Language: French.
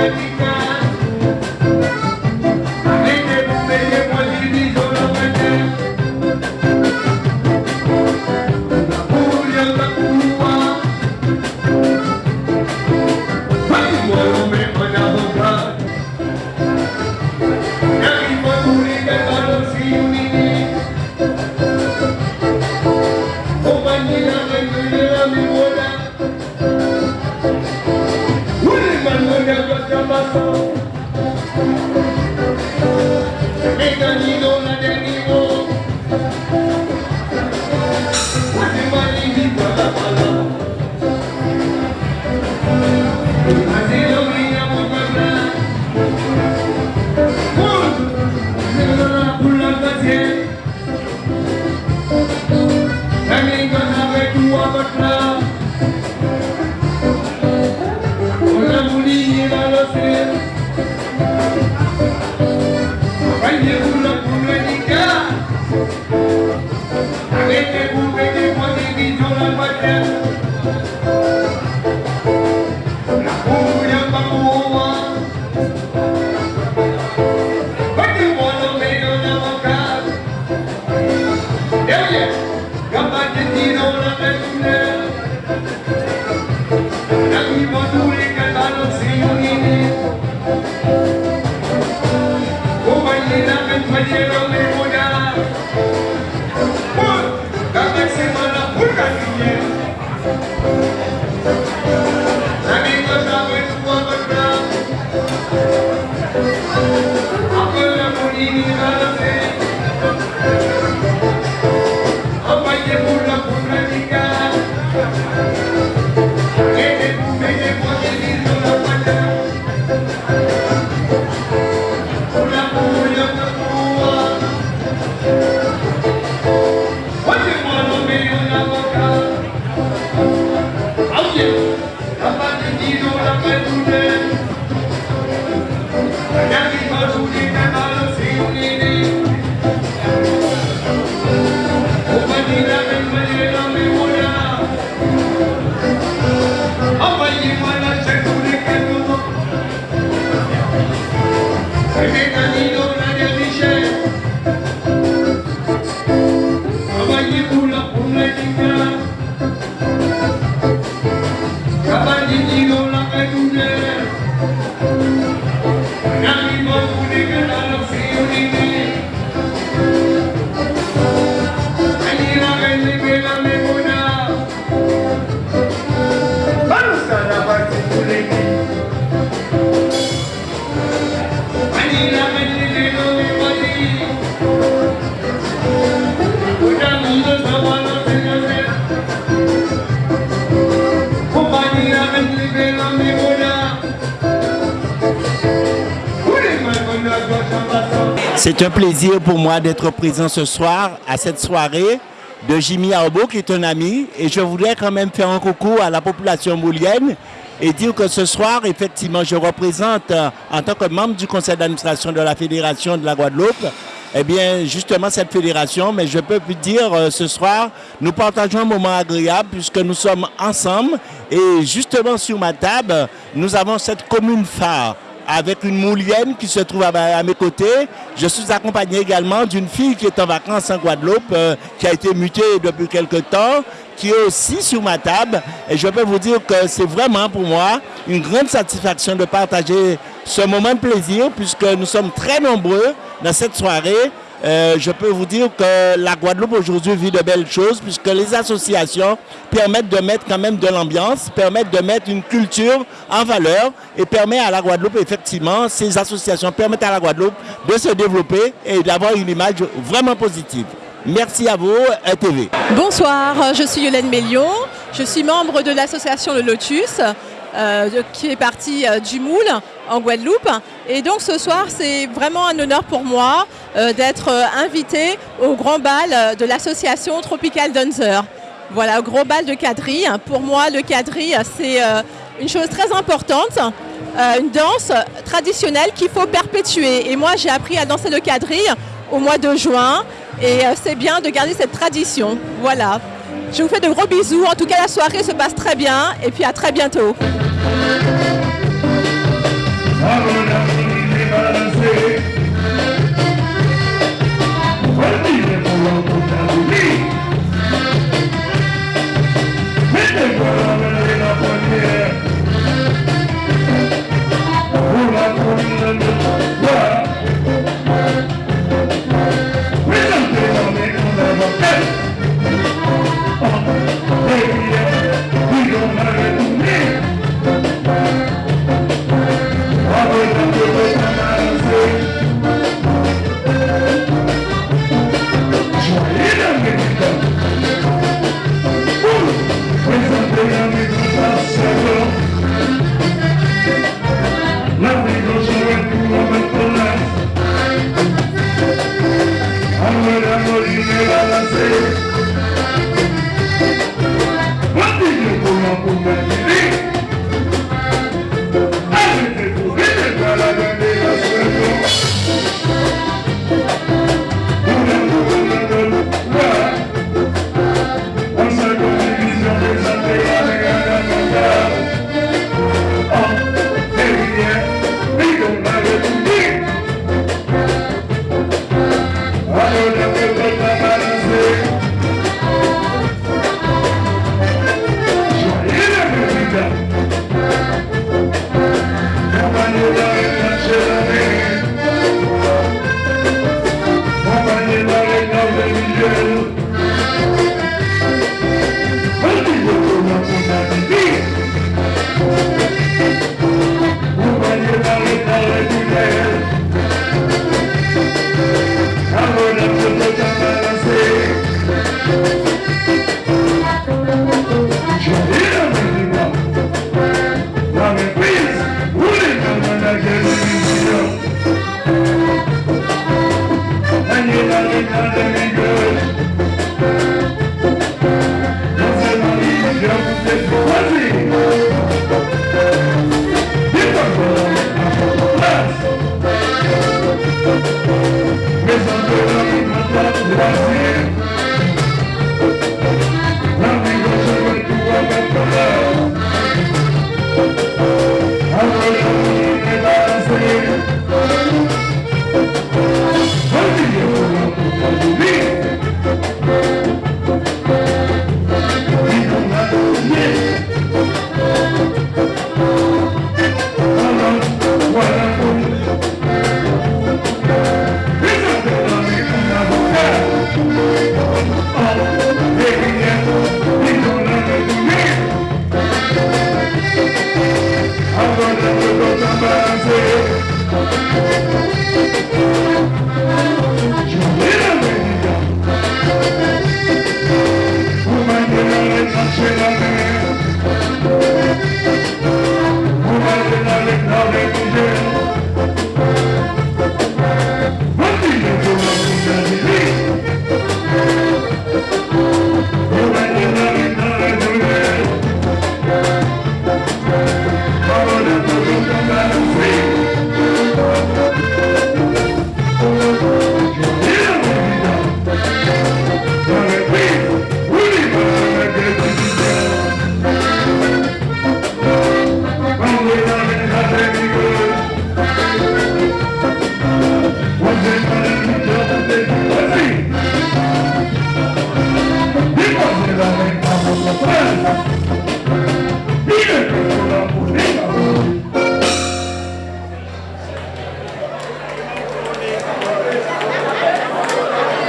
Thank you. Lord. 안녕하세요. C'est un plaisir pour moi d'être présent ce soir à cette soirée de Jimmy Arbo qui est un ami et je voudrais quand même faire un coucou à la population moulienne et dire que ce soir, effectivement, je représente euh, en tant que membre du conseil d'administration de la Fédération de la Guadeloupe, eh bien, justement, cette fédération, mais je peux vous dire, euh, ce soir, nous partageons un moment agréable puisque nous sommes ensemble et justement sur ma table, nous avons cette commune phare avec une moulienne qui se trouve à, mes côtés. Je suis accompagné également d'une fille qui est en vacances en Guadeloupe, euh, qui a été mutée depuis quelque temps, qui est aussi sur ma table. Et je peux vous dire que c'est vraiment pour moi une grande satisfaction de partager ce moment de plaisir, puisque nous sommes très nombreux dans cette soirée. Euh, je peux vous dire que la Guadeloupe aujourd'hui vit de belles choses puisque les associations permettent de mettre quand même de l'ambiance, permettent de mettre une culture en valeur et permettent à la Guadeloupe, effectivement, ces associations permettent à la Guadeloupe de se développer et d'avoir une image vraiment positive. Merci à vous, TV. Bonsoir, je suis Yolène Mélion, je suis membre de l'association Le Lotus. Euh, qui est partie euh, du Moule en Guadeloupe. Et donc ce soir, c'est vraiment un honneur pour moi euh, d'être invité au grand bal de l'association Tropical Dancer. Voilà, gros bal de quadrille. Pour moi, le quadrille, c'est une chose très importante, une danse traditionnelle qu'il faut perpétuer. Et moi, j'ai appris à danser le quadrille au mois de juin et c'est bien de garder cette tradition. Voilà. Je vous fais de gros bisous. En tout cas, la soirée se passe très bien et puis à très bientôt.